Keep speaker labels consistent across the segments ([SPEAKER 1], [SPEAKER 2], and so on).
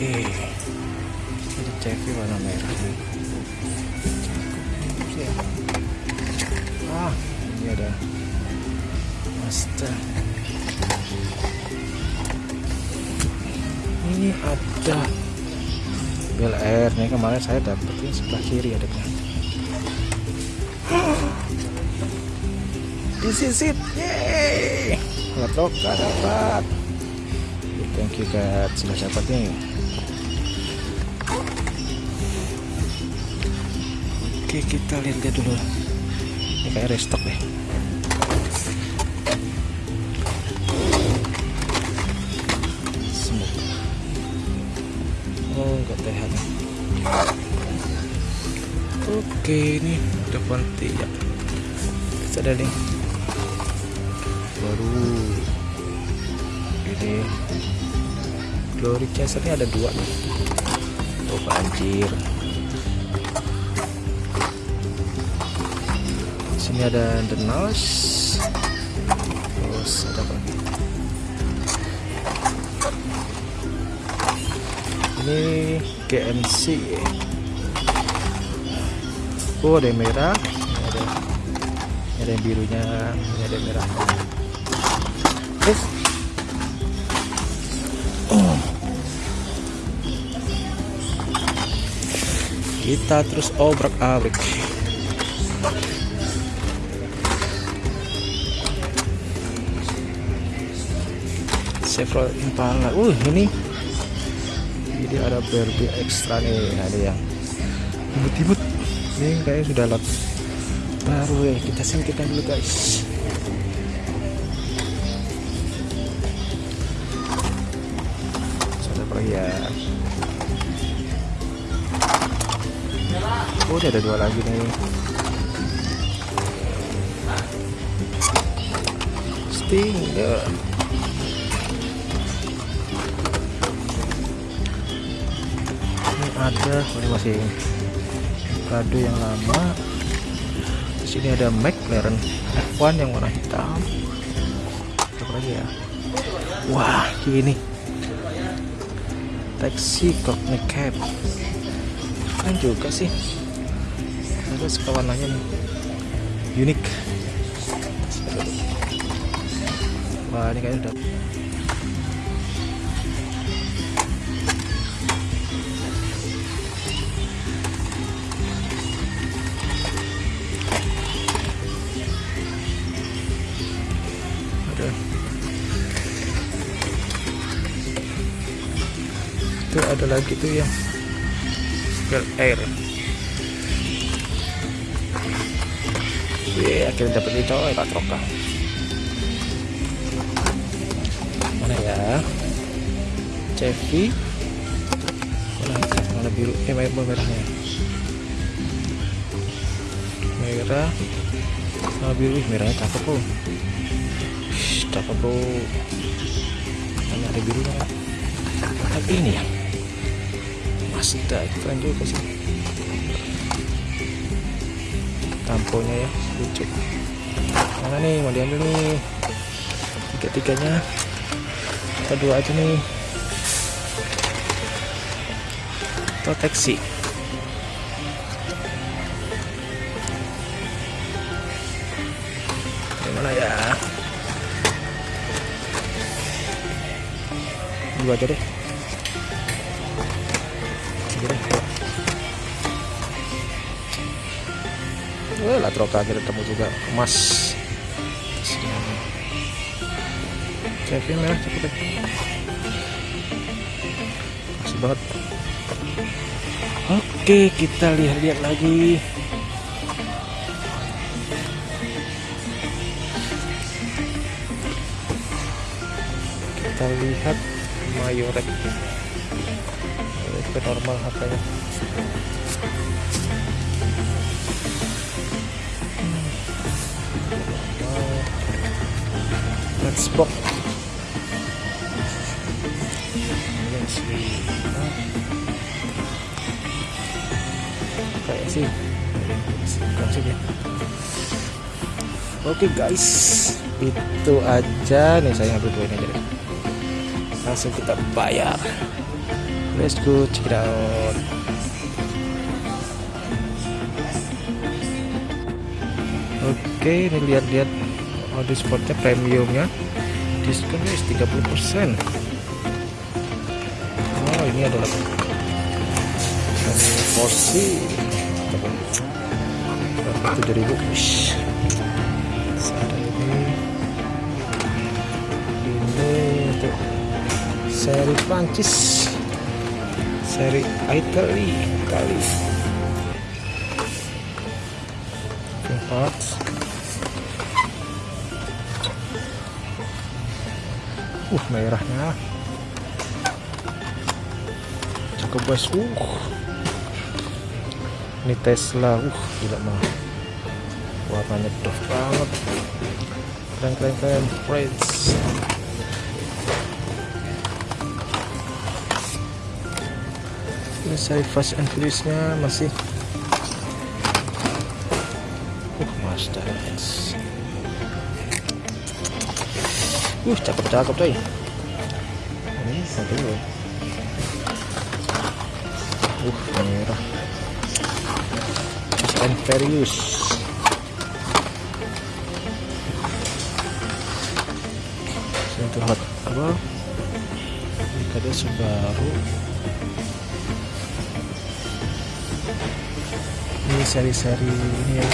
[SPEAKER 1] oke. Ini CV warna merah nih. Ah ini ada Mazda ini ada Bel Air. Nih kemarin saya dapetin sebelah kiri adanya this is it. Yeay Latoka dapat. Thank you God sudah dapat nih oke kita lihat-lihat dulu. Ini kayak restock deh. Smoke. oh enggak TH oke ini depan tiap bisa ada nih baru. Ini. Glory chaser ini ada dua nih. Oh banjir sini ada the nose terus ada apa ini GMC oh ada yang merah. Ini ada ini ada yang birunya. Ini ada yang merah. Terus. Kita terus obrak abrik Chevrolet Impala. Uh ini ini ada Barbie extra nih ada yang imut-imut. Ini kayaknya sudah lot baru ya. Kita singkirkan dulu guys. Apa lagi ya? Oh ada dua lagi nih. Stinger ada ini masih kado yang lama. Di sini ada McLaren F1 yang warna hitam. Apa lagi ya? Wah ini. Taxi cockney cap keren juga sih. Ada suka warnanya nih. Unik wah ini kayaknya udah itu ada lagi tuh yang Bel Air. Wih, akhirnya dapat itu coy patroka mana ya? Chevy. Mana mana biru? Eh merah merahnya merah. Sama biru. Merahnya cakep bro Cakep bro mana ada birunya tapi ini ya? Mazda keren juga sih. Tamponya ya lucu. Mana nih? Mau diambil nih. Tiga tiganya kita dua aja nih. Proteksi dua aja deh Wah, lah troka akhirnya ketemu juga emas. Chevy merah cukup deh. Masih banget. Oke, kita lihat-lihat lagi. Kita lihat Mayorek. Itu normal harganya. Box. Let's see. Kayak sih. Langsung ya. Oke guys, itu aja nih saya ngambil dua ini deh. Langsung kita bayar. let's go check it out. Oke ini lihat-lihat oh spotnya premiumnya. Diskon guys 30% oh ini adalah porsi. Tujuh ribu. Ini untuk seri Prancis seri Italy kali parts uh merahnya. Cakep guys uh. Ini Tesla uh gila mah. Warnanya dof banget. Keren keren keren. Friends ini saya fast and furious nya masih. Uh X uh cakep cakep coy. Ini satu uh merah. Fast and furious. Hot apa? Ini ada Subaru ini seri-seri ini ya.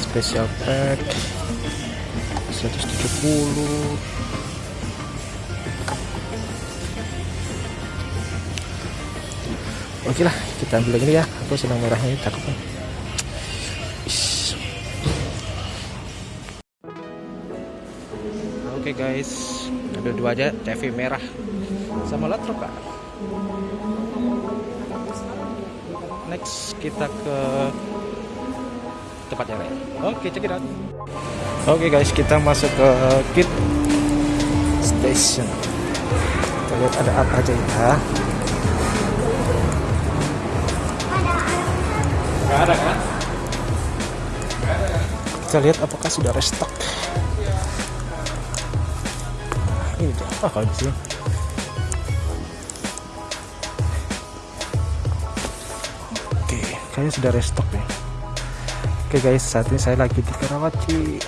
[SPEAKER 1] Special pack. 170 oke lah kita ambil lagi ya. Aku senang merahnya cakep nih oke guys ambil dua aja TV merah. Sama latroka next kita ke tempat yang lain oke check it out oke guys kita masuk ke kit station kita lihat ada apa aja ya Gak ada kan? Kita lihat apakah sudah restock. Ini apa sih? Oke, kayaknya sudah restock ya. Oke guys, saat ini saya lagi di Karawaci.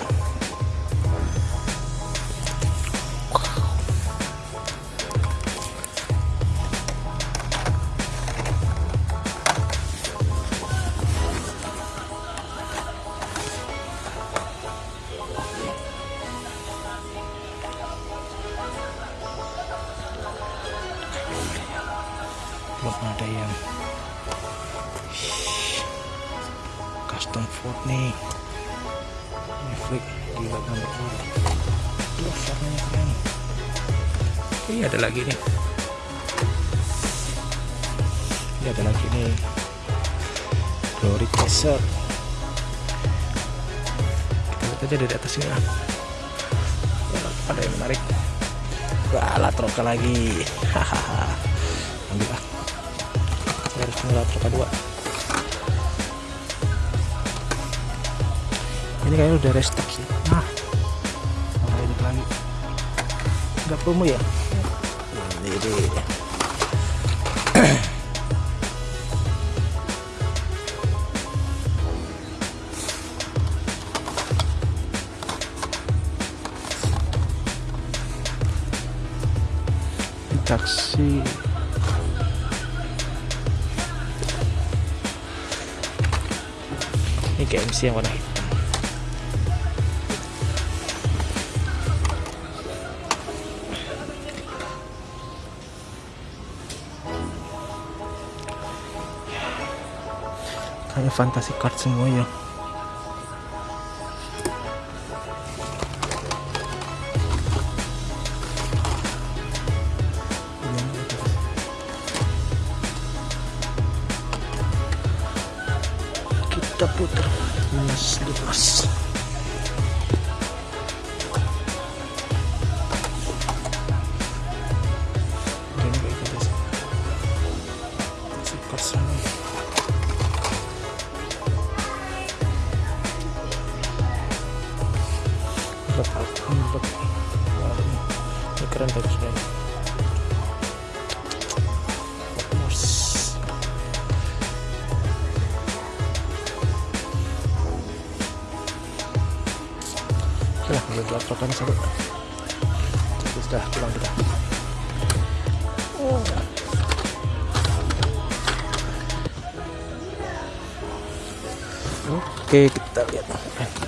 [SPEAKER 1] Ini ada lagi nih. Ini ada lagi nih. Glory chaser. Kita lihat aja dari atas ini ah. ada yang menarik. Wah latroka lagi. Hahaha. Ambil ah. Harus ngelap kedua ini kayaknya udah restock sih. Nah mana ini lagi. Nggak promo ya ini deh taksi ini KMC yang warna hitam fantasi card ya. Kita putar. Minus 12 keren bagus keren Oke udah satu. Sudah pulang kita. Oke, kita lihat.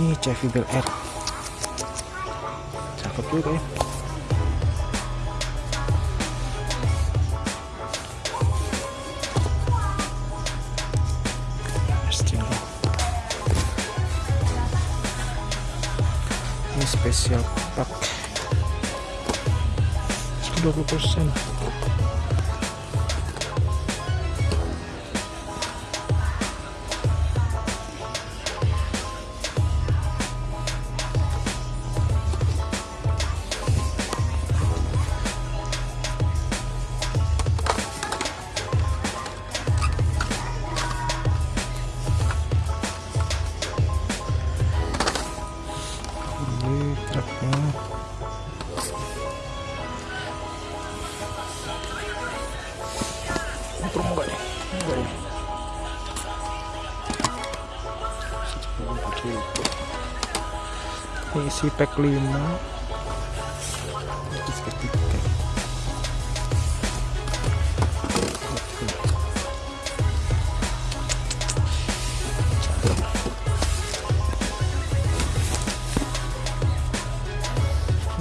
[SPEAKER 1] Ini Chevy Bel Air cakep juga ya. Ini spesial pack. 20 pack 5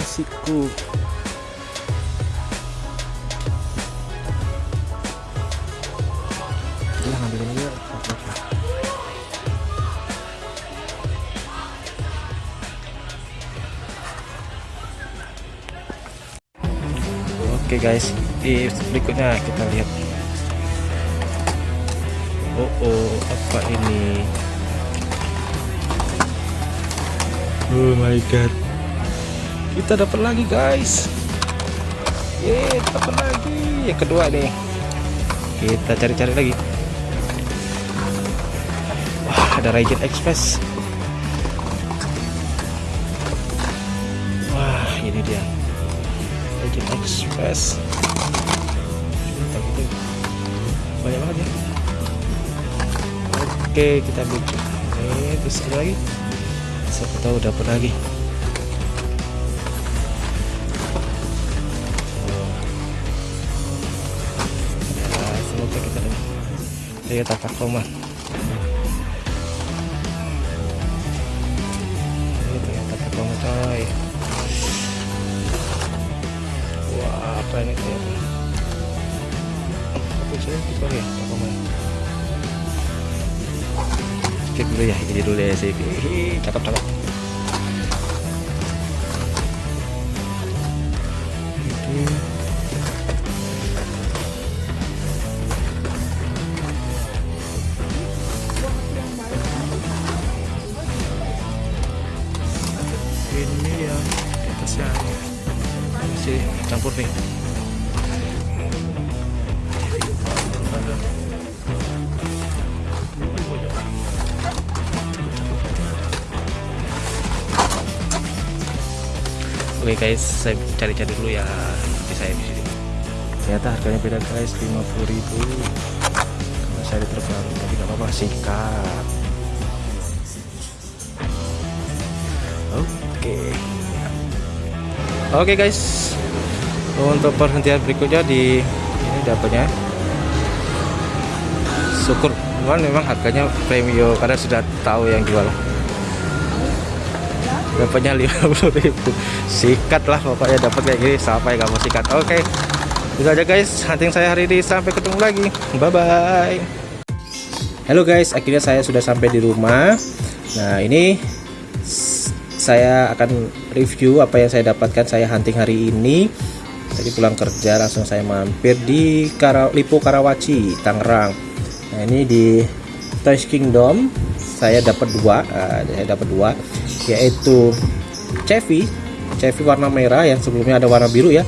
[SPEAKER 1] isiku Udah guys, di berikutnya kita lihat. Oh, oh apa ini? Oh my god. Kita dapat lagi guys. Ye, dapat lagi. Yang kedua nih. Kita cari-cari lagi. Wah, ada Raiden Express. Wah, ini dia. Legend Express. Banyak banget ya. Oke kita ambil ini terus ada lagi? Siapa tahu dapat lagi. Ya semoga ini kelihatan tapi saya kita lihat apa main? Cek dulu ya ini dulu ya sih cakep cakep masih campur nih Oke guys, saya cari-cari dulu ya nanti saya di sini. Ternyata harganya beda guys, 50.000. Karena saya terbaru, tapi nggak apa-apa, sikat. Oke. Oke guys, untuk perhentian berikutnya di ini dapatnya. Syukur, cuman memang harganya premium karena sudah tahu yang jual. Dapatnya 50.000 sikat lah pokoknya dapat kayak gini sampai kamu sikat. Oke itu aja guys hunting saya hari ini. Sampai ketemu lagi. Bye bye halo guys akhirnya saya sudah sampai di rumah. Nah ini saya akan review apa yang saya dapatkan saya hunting hari ini tadi pulang kerja langsung saya mampir di Kara, Lipo Karawaci Tangerang. Nah ini di Toys Kingdom. Saya dapat dua uh, saya dapat dua yaitu Chevy. Chevy warna merah yang sebelumnya ada warna biru ya.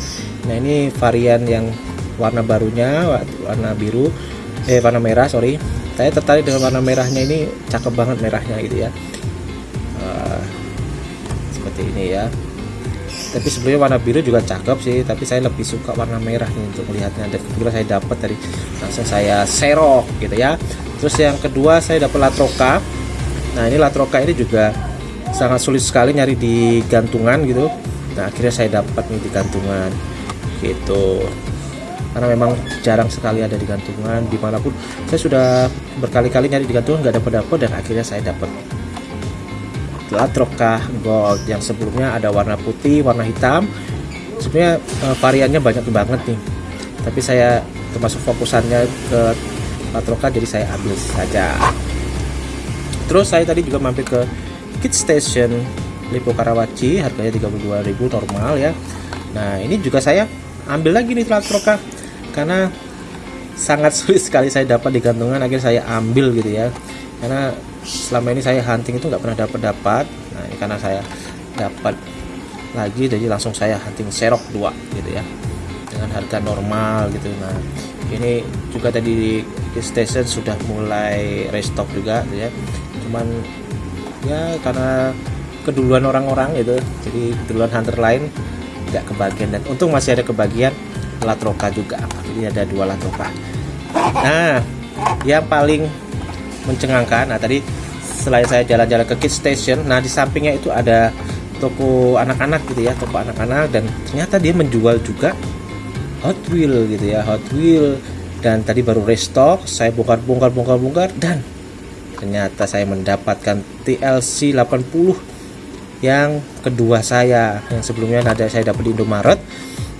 [SPEAKER 1] Nah ini varian yang warna barunya warna biru eh warna merah sorry. Saya tertarik dengan warna merahnya ini cakep banget merahnya gitu ya. Uh, seperti ini ya tapi sebelumnya warna biru juga cakep sih tapi saya lebih suka warna merah nih untuk melihatnya. Dan kebetulan saya dapat dari langsung saya serok gitu ya. Terus yang kedua saya dapat latroka nah ini latroka ini juga sangat sulit sekali nyari di gantungan gitu. Nah akhirnya saya dapat nih di gantungan gitu. Karena memang jarang sekali ada di gantungan di mana pun. Saya sudah berkali-kali nyari di gantungan nggak dapat dapat dan akhirnya saya dapat Latroka Gold? Yang sebelumnya ada warna putih warna hitam. Sebenarnya uh, variannya banyak banget nih. Tapi saya termasuk fokusannya ke Latroka jadi saya ambil saja. Terus saya tadi juga mampir ke Kit Station Lipo Karawaci. Harganya 32.000 normal ya. Nah ini juga saya ambil lagi nih Latroka karena sangat sulit sekali saya dapat di gantungan akhirnya saya ambil gitu ya. Karena selama ini saya hunting itu nggak pernah dapat dapat nah ini karena saya dapat lagi jadi langsung saya hunting serok dua gitu ya. Dengan harga normal gitu. Nah ini juga tadi di station sudah mulai restock juga gitu ya. Cuman ya karena keduluan orang-orang gitu. Jadi keduluan hunter lain nggak kebagian. Dan untung masih ada kebagian latroka juga. Jadi ada dua latroka. Nah yang paling mencengangkan nah tadi selain saya jalan-jalan ke Kids Station nah di sampingnya itu ada toko anak-anak gitu ya toko anak-anak dan ternyata dia menjual juga Hot Wheel gitu ya Hot Wheel. Dan tadi baru restock saya bongkar bongkar bongkar bongkar dan ternyata saya mendapatkan TLC 80 yang kedua saya. Yang sebelumnya ada saya dapat di Indomaret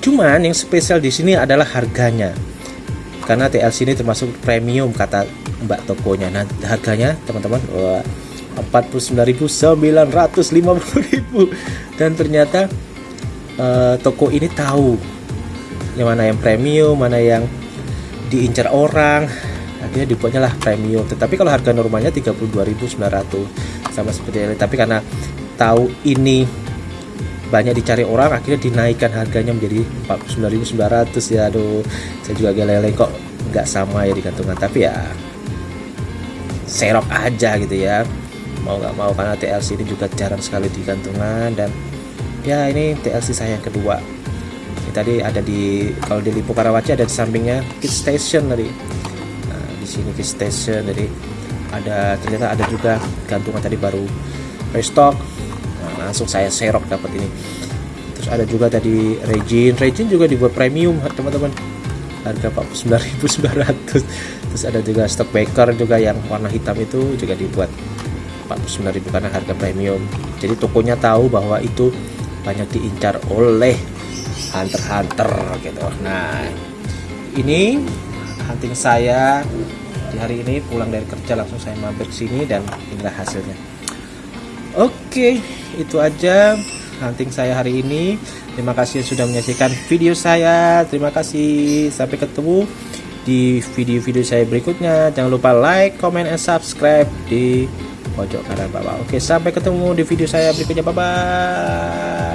[SPEAKER 1] Cuman yang spesial di sini adalah harganya. Karena TLC ini termasuk premium kata Mbak tokonya. Nah, harganya teman-teman wah 49.950.000 dan ternyata uh, toko ini tahu yang mana yang premium, mana yang diincar orang. Akhirnya dibuatnya lah premium. Tetapi kalau harga normalnya 32.900 sama seperti ini. Tapi karena tahu ini banyak dicari orang akhirnya dinaikkan harganya menjadi 49.900 ya aduh saya juga geleng kok nggak sama ya di gantungan. Tapi ya serok aja gitu ya. Mau nggak mau karena TLC ini juga jarang sekali di gantungan. Dan ya ini TLC saya yang kedua. Ini tadi ada di kalau di Lipo Karawaci ada di sampingnya Kit Station tadi. Nah, di sini Kit Station jadi ada ternyata ada juga gantungan tadi baru restock langsung saya serok dapat ini. Terus ada juga tadi Regin. Regin juga dibuat premium teman-teman. Harga 49.900 terus ada juga stock baker juga yang warna hitam itu juga dibuat 49.000 karena harga premium. Jadi tokonya tahu bahwa itu banyak diincar oleh hunter-hunter gitu. Nah ini hunting saya di hari ini pulang dari kerja langsung saya mampir sini dan inilah hasilnya Oke, itu aja hunting saya hari ini. Terima kasih sudah menyaksikan video saya. Terima kasih. Sampai ketemu di video-video saya berikutnya. Jangan lupa like, comment, and subscribe di pojok kanan bawah. Oke, sampai ketemu di video saya berikutnya. Bye bye.